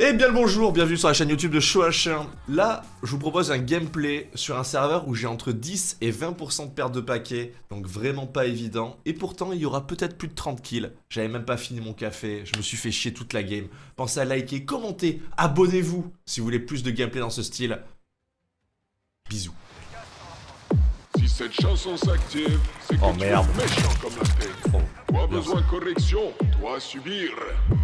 Eh bien le bonjour, bienvenue sur la chaîne YouTube de Chouachin. Là, je vous propose un gameplay sur un serveur où j'ai entre 10 et 20% de perte de paquets, donc vraiment pas évident. Et pourtant, il y aura peut-être plus de 30 kills. J'avais même pas fini mon café, je me suis fait chier toute la game. Pensez à liker, commenter, abonnez-vous si vous voulez plus de gameplay dans ce style. Bisous. Si cette chanson s'active, c'est que Oh, tu merde. es méchant comme la paix. Oh, Toi merci. besoin de correction, toi subir. «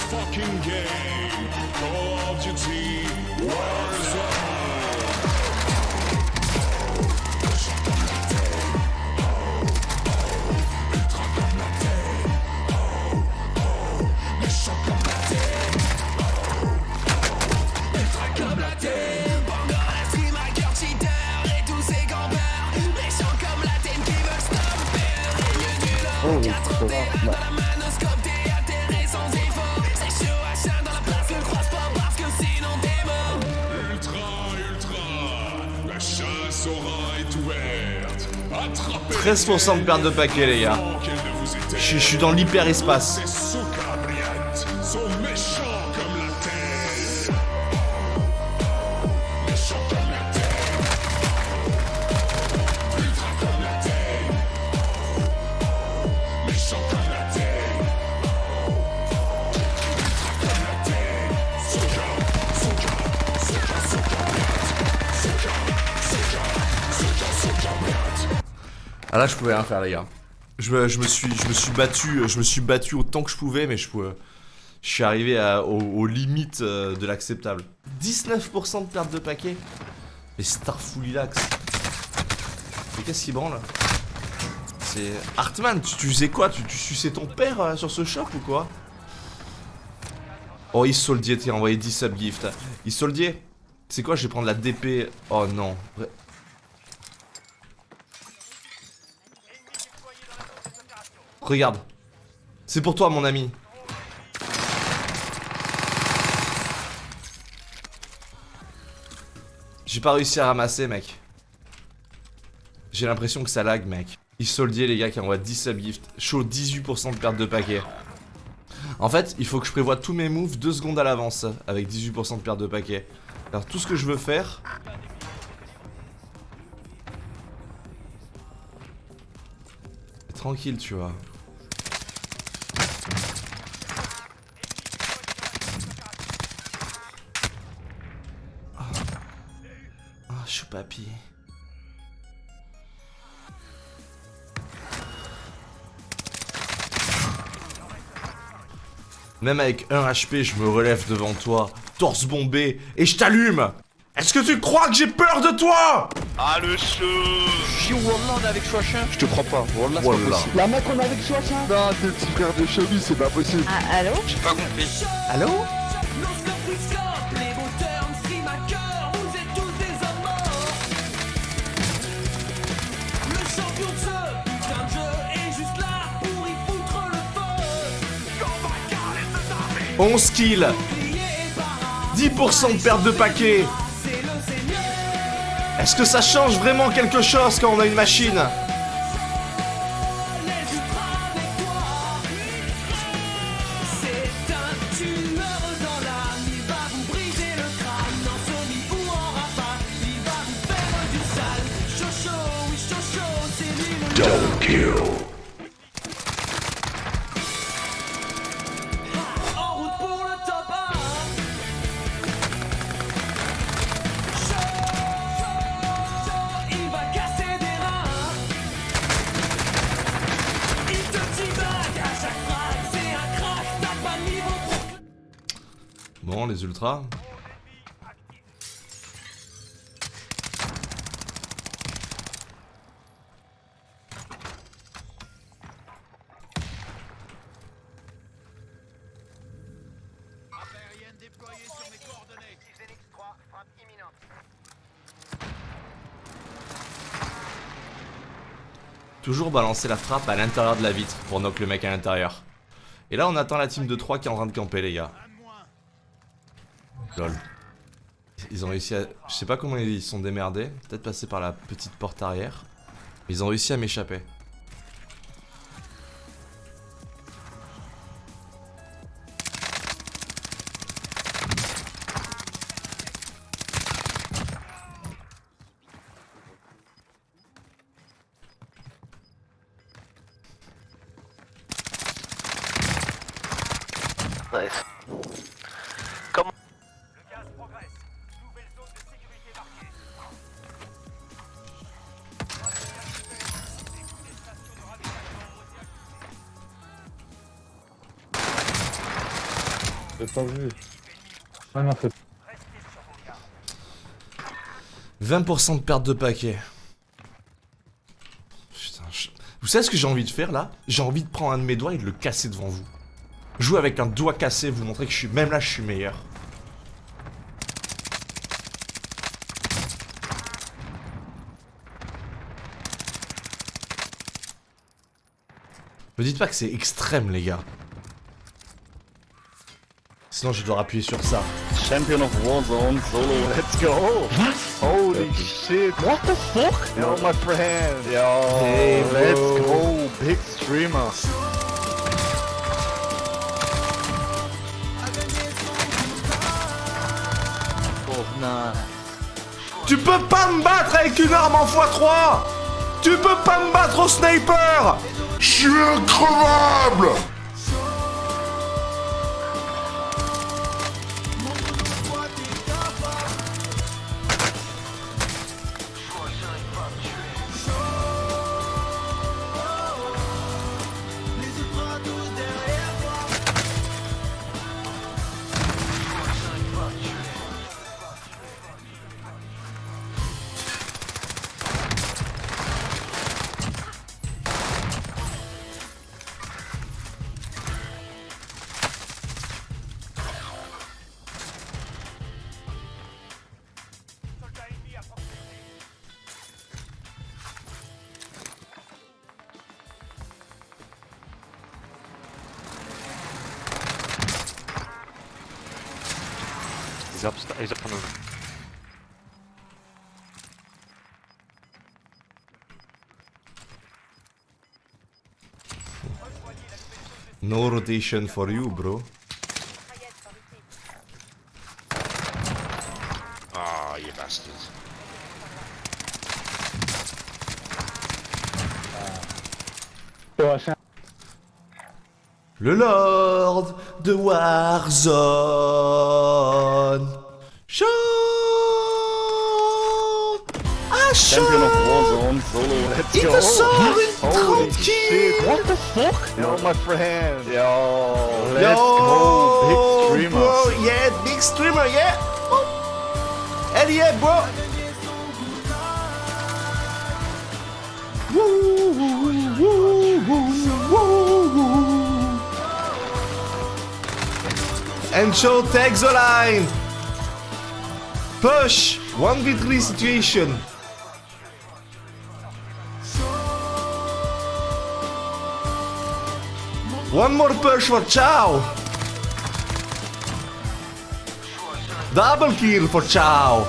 fucking game. Call of Duty Warzone. Ultra, 13% de perte de paquets, les gars. Je suis dans l'hyperespace. Ah là, je pouvais rien faire, les gars. Je, me- suis, battu, je me suis battu autant que je pouvais, mais je pouvais, je suis arrivé aux, limites euh, de l'acceptable. 19% de perte de paquets. Mais Starfoulilax. Mais qu'est-ce qui branle C'est Hartman. Tu, tu faisais quoi? Tu, tu suçais ton père euh, sur ce shop ou quoi? Oh, il soldier, t'es envoyé 10 subgifts. Il soldier. C'est quoi? Je vais prendre la DP. Oh non. Regarde. C'est pour toi, mon ami. J'ai pas réussi à ramasser, mec. J'ai l'impression que ça lag, mec. Il soldier, les gars, qui envoie 10 subgifts. Chaud, 18% de perte de paquet. En fait, il faut que je prévoie tous mes moves 2 secondes à l'avance, avec 18% de perte de paquet. Alors, tout ce que je veux faire... Tranquille, tu vois. Choupapi. Même avec 1 HP, je me relève devant toi, torse bombé, et je t'allume. Est-ce que tu crois que j'ai peur de toi? Ah le show Yo, Wallah, on est avec Chouachin. Je te crois pas, Wallah, c'est pas possible. La mec, on est avec Chouachin. Non, t'es le petit frère de Chevy, c'est pas possible. Ah, allô? J'ai pas compris. Allô? 11 kills. Crier et para, 10% de perte de paquet. Est-ce que ça change vraiment quelque chose quand on a une machine? Les ultras Bon, les ultras. Toujours balancer la frappe à l'intérieur de la vitre pour knock le mec à l'intérieur. Et là on attend la team de 3 qui est en train de camper les gars. Lol. Ils ont réussi à... Je sais pas comment ils sont démerdés. Peut-être passer par la petite porte arrière. Mais ils ont réussi à m'échapper. J'ai pas vu. Ah non, c'est 20% de perte de paquet. Putain, je- Vous savez ce que j'ai envie de faire là? J'ai envie de prendre un de mes doigts et de le casser devant vous. Jouer avec un doigt cassé, vous montrer que je suis... Même là, je suis meilleur. Me dites pas que c'est extrême, les gars. Sinon, je dois appuyer sur ça. Champion of Warzone solo, let's go! Holy shit! What the fuck? Yo, my friend! Yo, Hey, let's go! Big streamer! Tu peux pas me battre avec une arme en x3 Tu peux pas me battre au sniper Je suis increvable He's up, he's up on the... No rotation for you, bro. Le Lord de Warzone. Chaud Ah, chaud Champion of Warzone solo, let's Il go! te sort une Holy 30 shit! kills What the fuck? Yo, my friend! Yo, let's go! Big streamer! Bro, yeah, big streamer, yeah! Oh. Hell yeah, bro! Woo, woo, woo, woo, And show takes the line! Push! 1v3 situation! One more push for Chow! Double kill for Chow!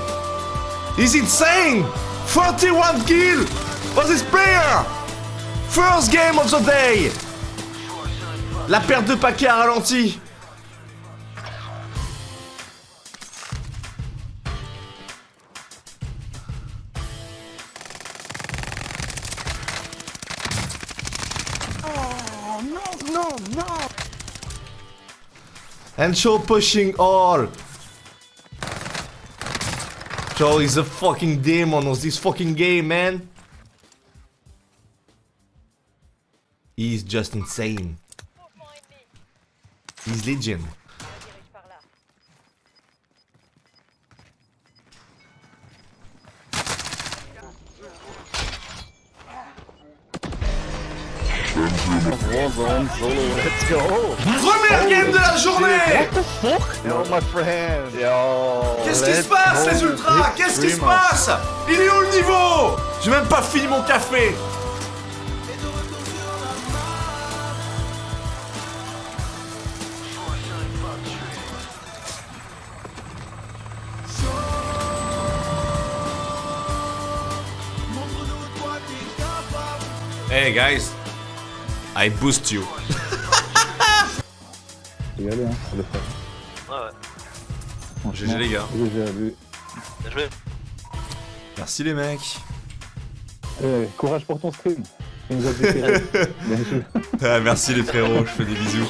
He's insane! 41 kill for this player! First game of the day! La perte de paquet a ralenti! And show pushing all. Joe is a fucking demon of this fucking game, man. He's just insane. He's legend. Let's go. Première game de la journée Yo, my friend. Yo. Qu'est-ce qui se passe les ultras? Qu'est-ce qui se passe? Il est où le niveau? J'ai même pas fini mon café Hey guys, I boost you. aller, hein, le faire. Ouais, ouais. GG les gars. GG à lui. Bien joué. Merci les mecs. Eh, courage pour ton stream. Il nous a dit que- Bien joué. Ah, merci les frérots, je fais des bisous.